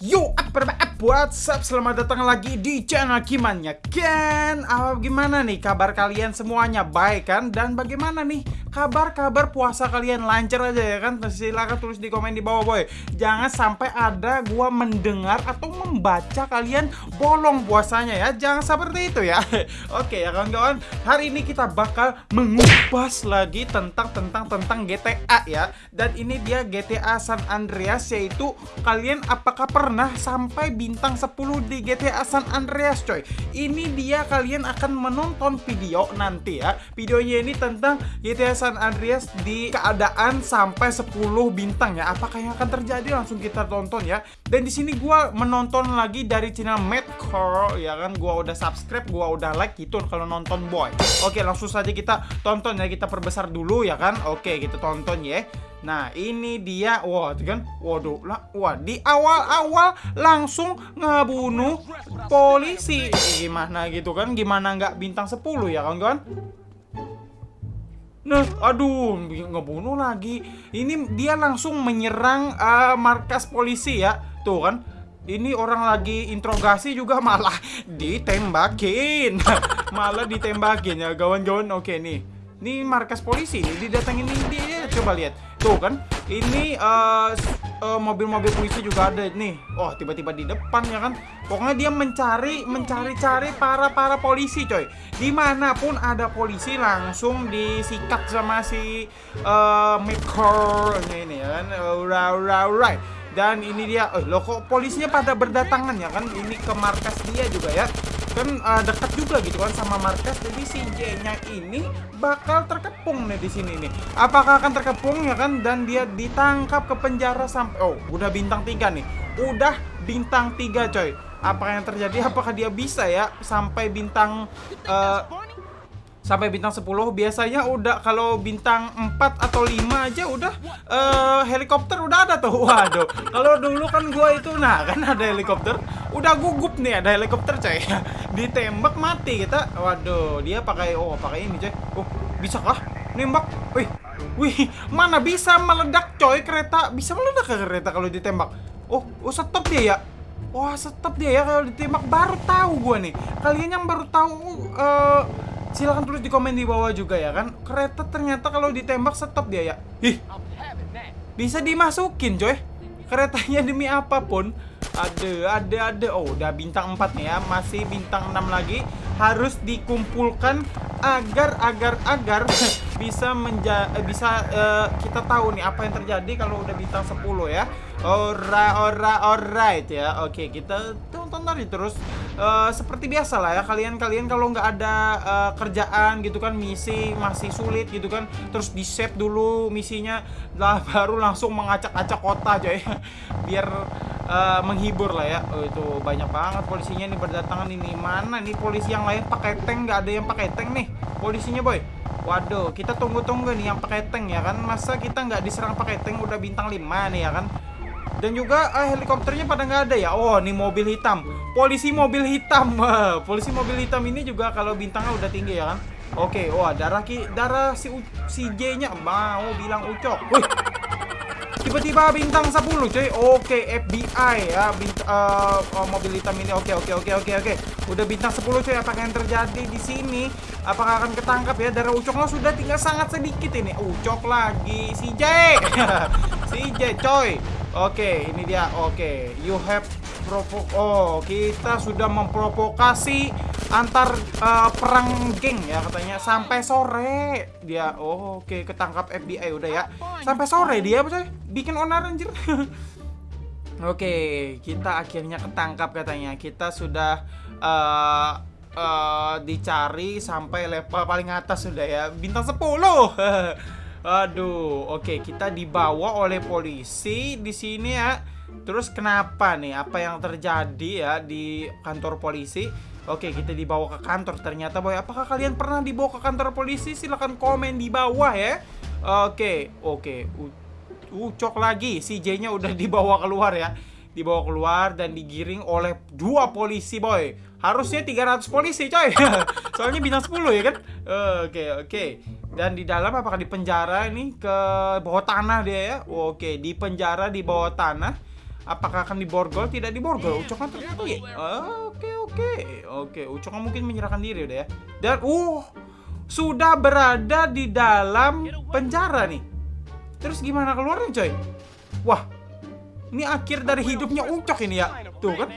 Yo, apa kabar? What's up? Selamat datang lagi di channel Kimannya Ken Apa gimana nih kabar kalian semuanya? Baik kan? Dan bagaimana nih kabar-kabar puasa kalian lancar aja ya kan? Silahkan tulis di komen di bawah boy Jangan sampai ada gua mendengar atau membaca kalian bolong puasanya ya Jangan seperti itu ya Oke ya kawan-kawan Hari ini kita bakal mengupas lagi tentang tentang tentang GTA ya Dan ini dia GTA San Andreas yaitu kalian apakah pernah sampai bintang 10 di GTA San Andreas coy. Ini dia kalian akan menonton video nanti ya. Videonya ini tentang GTA San Andreas di keadaan sampai 10 bintang ya. Apakah yang akan terjadi? Langsung kita tonton ya. Dan di sini gua menonton lagi dari channel Madcore ya kan? Gua udah subscribe, gua udah like gitu kalau nonton boy. Oke langsung saja kita tonton ya. Kita perbesar dulu ya kan? Oke kita tonton ya Nah ini dia Wah itu kan Waduh lah Wah di awal-awal Langsung ngebunuh Polisi Gimana gitu kan Gimana nggak bintang 10 ya kawan-kawan Nah, aduh, ngebunuh lagi. Ini dia langsung menyerang uh, markas polisi ya. Tuh kan, ini orang lagi interogasi juga malah ditembakin. malah ditembakin ya, kawan-kawan. Oke nih. Ini markas polisi didatengin ini dia coba lihat. Tuh kan, ini mobil-mobil uh, uh, polisi juga ada nih. Oh, tiba-tiba di depan ya kan. Pokoknya dia mencari mencari-cari para para polisi, coy. Di mana pun ada polisi langsung disikat sama si uh, Mikor ini, ya kan. Alright, alright. Dan ini dia, oh, loh kok polisinya pada berdatangan ya kan? Ini ke markas dia juga ya kan uh, dekat juga gitu kan sama markas. Jadi si J-nya ini bakal terkepung nih di sini nih. Apakah akan terkepung ya kan? Dan dia ditangkap ke penjara sampai oh udah bintang tiga nih. Udah bintang tiga coy. Apa yang terjadi? Apakah dia bisa ya sampai bintang uh, sampai bintang 10 biasanya udah kalau bintang 4 atau 5 aja udah uh, helikopter udah ada tuh. Waduh. Kalau dulu kan gua itu nah kan ada helikopter. Udah gugup nih ada helikopter coy ditembak mati kita. Waduh dia pakai oh pakai ini coy oh bisa kah nembak. Wih wih mana bisa meledak coy kereta? Bisa meledak ke kereta kalau ditembak? Oh oh stop dia ya? Wah, stop dia ya kalau ditembak. Baru tahu gua nih. Kalian yang baru tahu uh, silahkan tulis di komen di bawah juga ya kan? Kereta ternyata kalau ditembak stop dia ya? Ih. Bisa dimasukin coy. Keretanya demi apa pun ada ada ada. Oh udah bintang 4 nih ya. Masih bintang 6 lagi. Harus dikumpulkan agar agar agar bisa menja eh, bisa uh, kita tahu nih apa yang terjadi kalau udah bintang 10 ya. Ora ora alright ya. Oke kita tonton tadi terus. Uh, seperti biasa lah ya. Kalian-kalian kalau nggak ada uh, kerjaan gitu kan misi masih sulit gitu kan terus di save dulu misinya. Lah baru langsung mengacak-acak kota aja ya biar uh, menghibur lah ya. Oh, itu banyak banget polisinya nih berdatangan. Ini mana nih polisi yang lain? Pakai tank nggak ada yang pakai tank nih polisinya boy. Waduh kita tunggu-tunggu nih yang pakai tank ya kan? Masa kita nggak diserang pakai tank udah bintang 5 nih ya kan? Dan juga uh, helikopternya pada nggak ada ya? Oh ini mobil hitam. Polisi mobil hitam. Polisi mobil hitam ini juga kalau bintangnya udah tinggi ya kan? Oke, wah darah ki darah si si J-nya mau bilang ucok. Wih. Tiba-tiba bintang 10, cuy. Oke, FBI ya, bint uh, oh, mobil hitam ini. Oke, oke, oke, oke, oke. Udah bintang 10, cuy. Apakah yang terjadi di sini? Apakah akan ketangkap ya? Darah ucoknya sudah tinggal sangat sedikit ini. Ucok lagi si J. si J, coy. Oke, ini dia. Oke, you have provo Oh, kita sudah memprovokasi antar uh, perang geng ya katanya sampai sore. Dia oh, oke ketangkap FBI udah ya. Sampai sore dia apa Bikin onar anjir. oke, kita akhirnya ketangkap katanya. Kita sudah uh, uh, dicari sampai level paling atas sudah ya. Bintang 10. Aduh, oke okay, kita dibawa oleh polisi di sini ya. Terus kenapa nih? Apa yang terjadi ya di kantor polisi? Oke, kita dibawa ke kantor. Ternyata boy, apakah kalian pernah dibawa ke kantor polisi? Silahkan komen di bawah ya. Oke, oke. Ucok lagi, si J-nya udah dibawa keluar ya. Dibawa keluar dan digiring oleh dua polisi boy. Harusnya 300 polisi coy. Soalnya bintang 10 ya kan? Oke, oke. Dan di dalam apakah di penjara ini ke bawah tanah dia ya? Oke, di penjara di bawah tanah. Apakah akan diborgol? Tidak diborgol. Ucok kan ternyata ya. Oke oke oke. Ucok kan mungkin menyerahkan diri udah ya. Dan uh sudah berada di dalam penjara nih. Terus gimana keluarnya coy? Wah, ini akhir dari hidupnya Ucok ini ya. Tuh kan.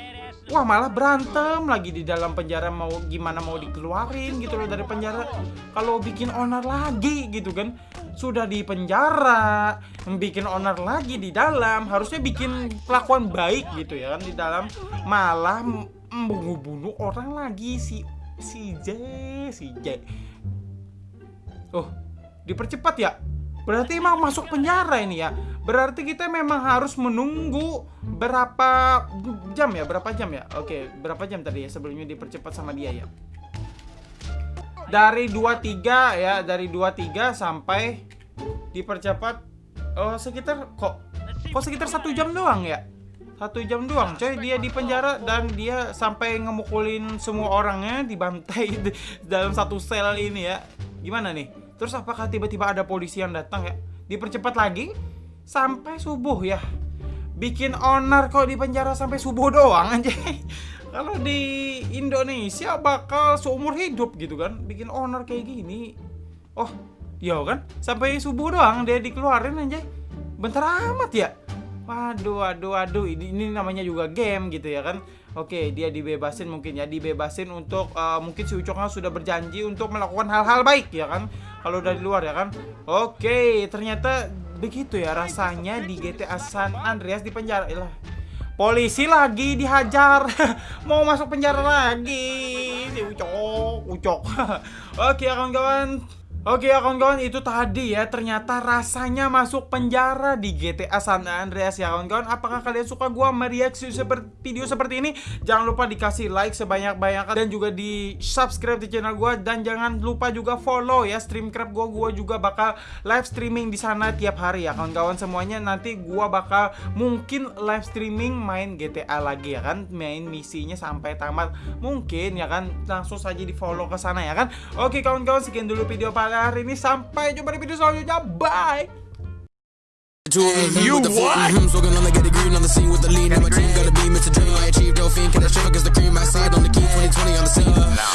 Wah malah berantem lagi di dalam penjara mau gimana mau dikeluarin gitu loh dari penjara kalau bikin onar lagi gitu kan sudah di penjara bikin onar lagi di dalam harusnya bikin kelakuan baik gitu ya kan di dalam malah membunuh-bunuh orang lagi si si J si J oh dipercepat ya Berarti emang masuk penjara ini ya. Berarti kita memang harus menunggu berapa jam ya? Berapa jam ya? Oke, berapa jam tadi ya sebelumnya dipercepat sama dia ya? Dari 23 ya, dari 23 sampai dipercepat oh sekitar kok kok sekitar satu jam doang ya? Satu jam doang, coy. Dia di penjara dan dia sampai ngemukulin semua orangnya dibantai dalam satu sel ini ya. Gimana nih? Terus apakah tiba-tiba ada polisi yang datang ya? Dipercepat lagi sampai subuh ya. Bikin onar kok di penjara sampai subuh doang aja. Kalau di Indonesia bakal seumur hidup gitu kan. Bikin onar kayak gini. Oh, iya kan? Sampai subuh doang dia dikeluarin aja. Bentar amat ya. Waduh, waduh, waduh. Ini, ini namanya juga game gitu ya kan. Oke, dia dibebasin mungkin ya, dibebasin untuk uh, mungkin si Ucoknya sudah berjanji untuk melakukan hal-hal baik ya kan kalau dari luar ya kan oke ternyata begitu ya rasanya di GTA San Andreas di penjara Ilah. Polisi lagi dihajar. Mau masuk penjara lagi. Si ucok ucok. Oke kawan-kawan Oke ya kawan-kawan itu tadi ya ternyata rasanya masuk penjara di GTA San Andreas ya kawan-kawan. Apakah kalian suka gua mereaksi seperti video seperti ini? Jangan lupa dikasih like sebanyak-banyaknya dan juga di subscribe di channel gua. Dan jangan lupa juga follow ya streamcraft gua. Gua juga bakal live streaming di sana tiap hari ya kawan-kawan. Semuanya nanti gua bakal mungkin live streaming main GTA lagi ya kan? Main misinya sampai tamat. Mungkin ya kan? Langsung saja di follow ke sana ya kan? Oke kawan-kawan sekian dulu video pada hari ini. Sampai jumpa di video selanjutnya. Bye. You what?